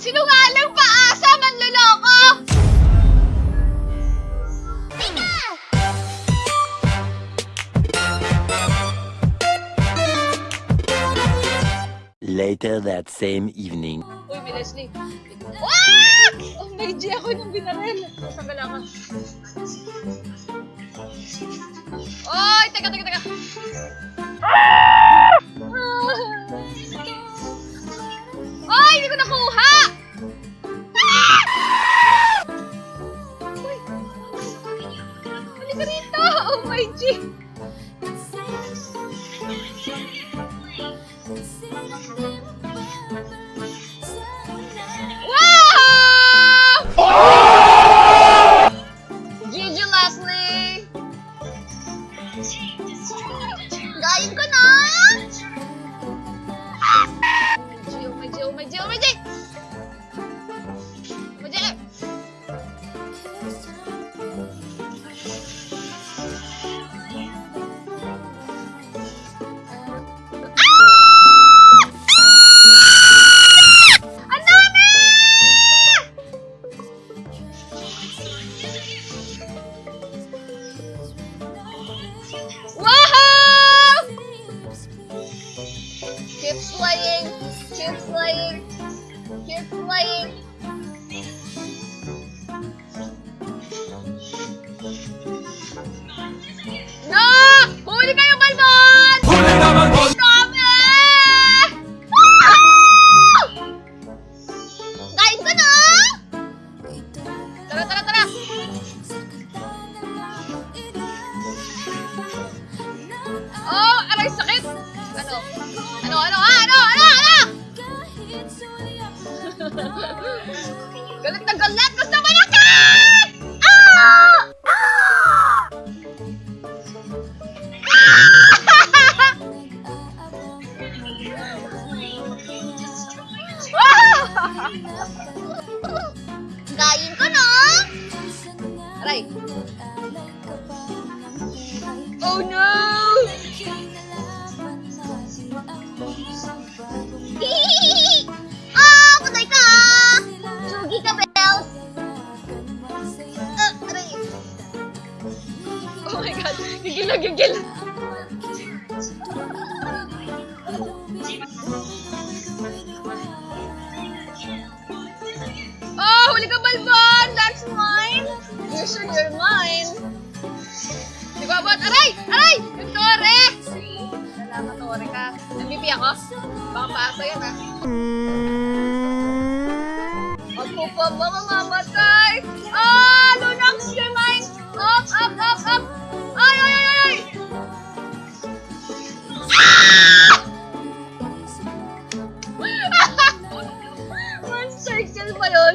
Sinungaling paasa, manloloko! Tika! Later that same evening. Uy, may Leslie. Wag! Oh, may G ako nung binaril. Saan ka Oy, teka, teka, teka. Halika rito! Oh my G! Wow! Gigi Leslie! Gayin ko na! G, oh my G, oh Ano? Ano, ano, ah, ano, ano, ano? galit na galit! Gusto mo na ka! Ah! Ah! Kain ko na! Aray! Oh no! Gigil na gigil! Oh, huli ka, Balbon! That's mine! You sure you're mine? Di ba, Bot? Aray! Aray! Yung tore! Salamat, tore ka. MVP ako? Baka paasa yan, ha? Ako pa ba mamamatay? Ah! Circle pa yun.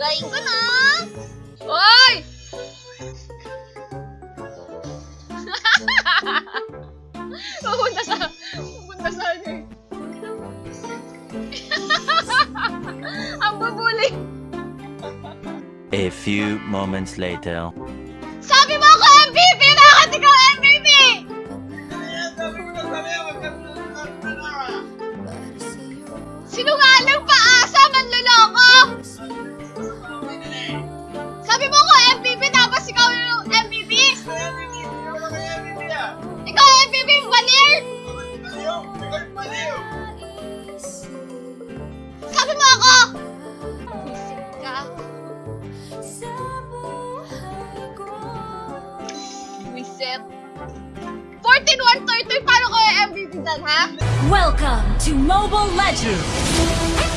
Galing ko na! Hoy! Pupunta sa... Pupunta sa ano eh. Ang babuli. A few moments later. Sabi mo ako MVP! Bakit ikaw MVP? Sinungaling paasa, manloloko! Sabi mo ako MVP tapos ikaw yung MVP? Ikaw yung MVP, Valir! Sabi mo ako! Isip ka. Reset. everything that happened. Welcome to Mobile Legends.